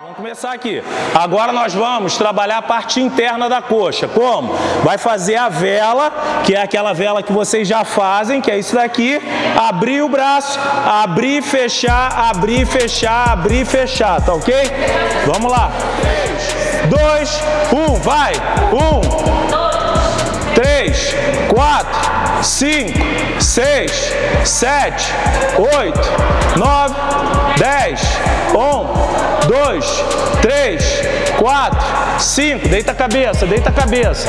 Vamos começar aqui. Agora nós vamos trabalhar a parte interna da coxa. Como? Vai fazer a vela, que é aquela vela que vocês já fazem, que é isso daqui. Abrir o braço, abrir, fechar, abrir, fechar, abrir, fechar, tá ok? Vamos lá. 3, 2, 1, vai! 1, 3, 4, 5, 6, 7, 8, 9, 10, 1, 2, 3, 4, 5. Deita a cabeça, deita a cabeça.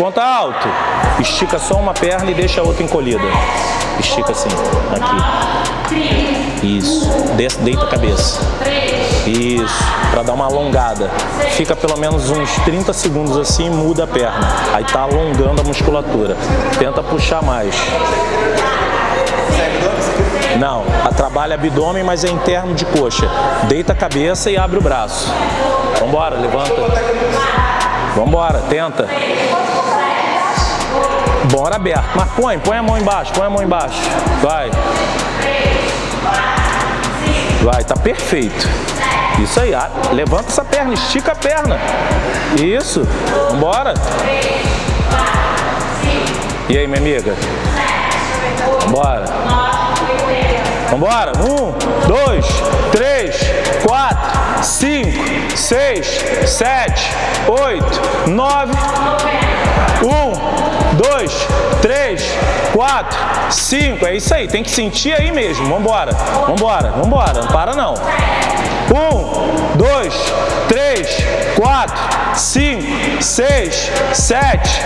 Conta alto. Estica só uma perna e deixa a outra encolhida. Estica assim. Aqui. Isso. Deita a cabeça. Isso. Para dar uma alongada. Fica pelo menos uns 30 segundos assim e muda a perna. Aí tá alongando a musculatura. Tenta puxar mais. Não, trabalha abdômen, mas é interno de coxa. Deita a cabeça e abre o braço. Vambora, levanta. Vambora, tenta. Bora aberto. Mas põe, põe a mão embaixo, põe a mão embaixo. Vai. Vai, tá perfeito. Isso aí, ah, levanta essa perna, estica a perna. Isso, vambora. E aí, minha amiga? Vambora. Vambora. Um, dois, três, quatro, cinco, seis, sete, oito, nove. Quatro, cinco. É isso aí, tem que sentir aí mesmo. Vambora, vambora, vambora. Não para não. Um, dois, três, quatro, cinco, seis, sete,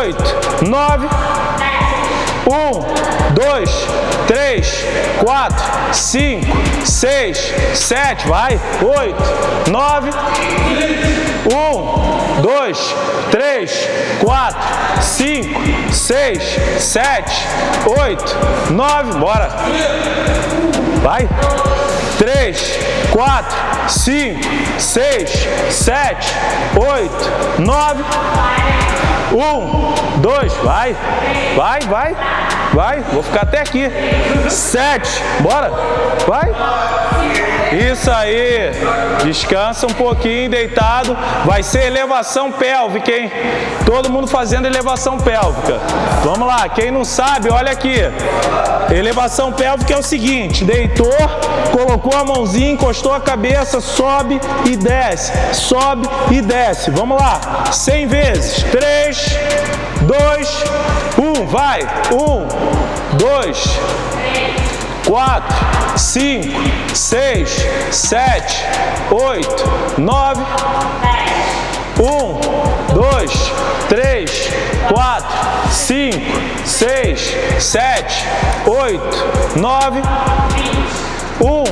oito, nove. Um, dois, três, quatro, cinco, seis, sete, vai, oito, nove. Um, dois, três, quatro, cinco, seis, sete, oito, nove, bora. Vai. Três, quatro, cinco, seis, sete, oito, nove. Um, dois, vai, vai, vai, vai. Vou ficar até aqui. Sete, bora, vai. Isso aí. Descansa um pouquinho, deitado. Vai ser elevação pélvica, hein? Todo mundo fazendo elevação pélvica. Vamos lá, quem não sabe, olha aqui. Elevação pélvica é o seguinte, deitou, colocou a mãozinha, encostou a cabeça, sobe e desce, sobe e desce. Vamos lá, 100 vezes. 3, 2, 1, vai. 1, 2, 4, 5, 6, 7, 8, 9, 1, 2, 3, 4, 5, 6, 7, 8, 9, 1,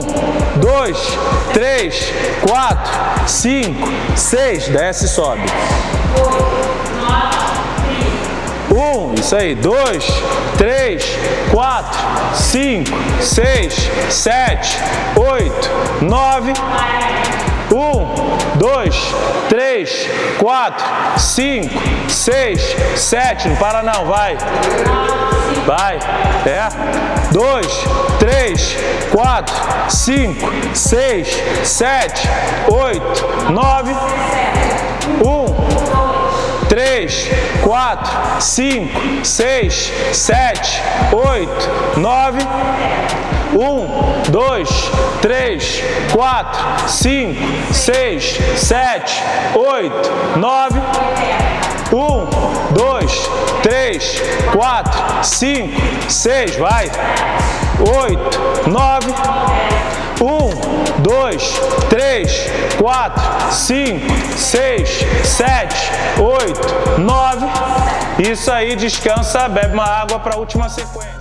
2, 3, 4, 5, 6, desce e sobe. Um, isso aí, dois, três, quatro, cinco, seis, sete, oito, nove. Um, dois, três, quatro, cinco, seis, sete. Não para não, vai. Vai. É. Dois, três, quatro, cinco, seis, sete, oito, nove. Um, 3, 4, 5, 6, 7, 8, 9, 1, 2, 3, 4, 5, 6, 7, 8, 9, 1, 2, 3, 4, 5, 6, vai, 8, 9, 1, 2, 3, 4, 5, 6, 7, 8, 9. Isso aí, descansa, bebe uma água para a última sequência.